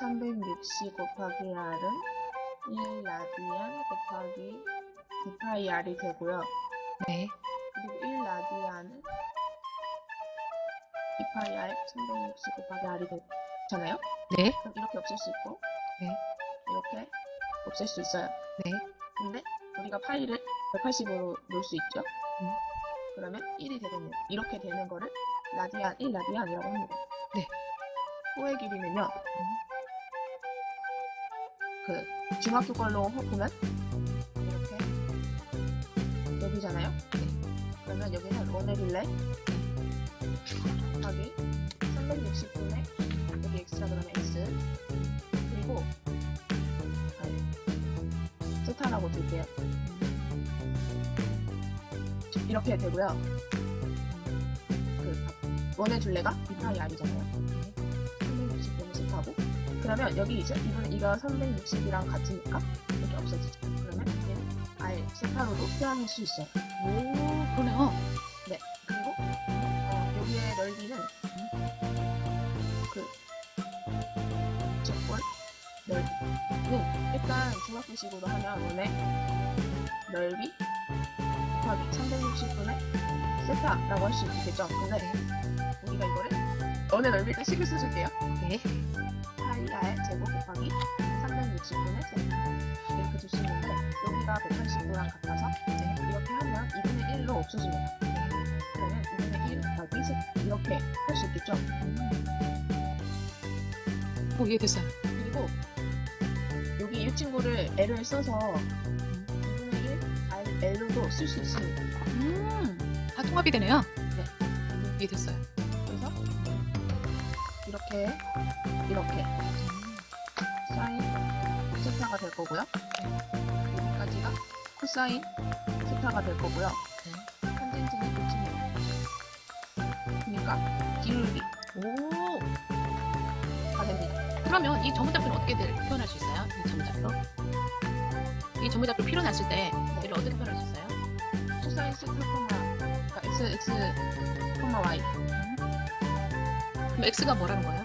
3060 곱하기 R은 1 라디안 곱하기 9파이 R이 되고요. 네. 그리고 1 라디안은 2파이 R 360 곱하기 R이 되잖아요. 네. 그럼 이렇게 없앨 수 있고 네. 이렇게 없앨 수 있어요. 네. 근데 우리가 파이를 180으로 놓을 수 있죠. 음. 그러면 1이 되겠네요. 이렇게 되는 거를 라디안 1 라디안이라고 합니다. 네. 호의 길이는요. 그 중학교 걸로 호- 보면 이렇게 여기잖아요. 그러면 여기는 원의 빌레 곱하기 360분의 여기 x라 그러면 x 그리고 아니, 세타라고 둘게요. 이렇게 되고요. 그 원의 둘레가 2파이 r이잖아요. 360분의 세타고 그러면 여기 이제 이분 이거 360이랑 같으니까 이렇게 없어지죠. 그러면 얘는 r 세타로도 표현할 수 있어요. 오, 그러네요. 그리고 어, 여기의 넓이는 그 직권 넓이는 일단 중학교식으로 하면 원의 넓이 곱하기 360분의 세타라고 할 수 있겠죠. 근데 우리가 이거를 원의 넓이를 식을 써줄게요. 네. 파이 r 제곱 곱하기 360분의 세타 이렇게 줄 수 있는데 여기가 180도랑 같아서 네, 이렇게 하면 2분의 1로 없어집니다. 그러면 2분의 1 곱하기 세 이렇게 할 수 있겠죠. 오, 이해됐어요. 그리고 여기 이 친구를 L을 써서 2분의 1 R, L로도 쓸 수 있습니다. 음, 다 통합이 되네요. 네. 이해됐어요. 그래서 이렇게 이렇게 사인 세타가 될 거고요. 여기까지가 코사인 세타가 될 거고요. 탄젠트는 끝입니다. 그러니까 기울기 오, 다 됩니다. 그러면 이 전문작표는 어떻게 들- 표현할 수 있어요? 이 전문작표? 이 전문작표 필요났을 때 얘를 어떻게 표현할 수 있어요? 코사인 세타 그러니까 x x y 그럼 x가 뭐라는 거예요?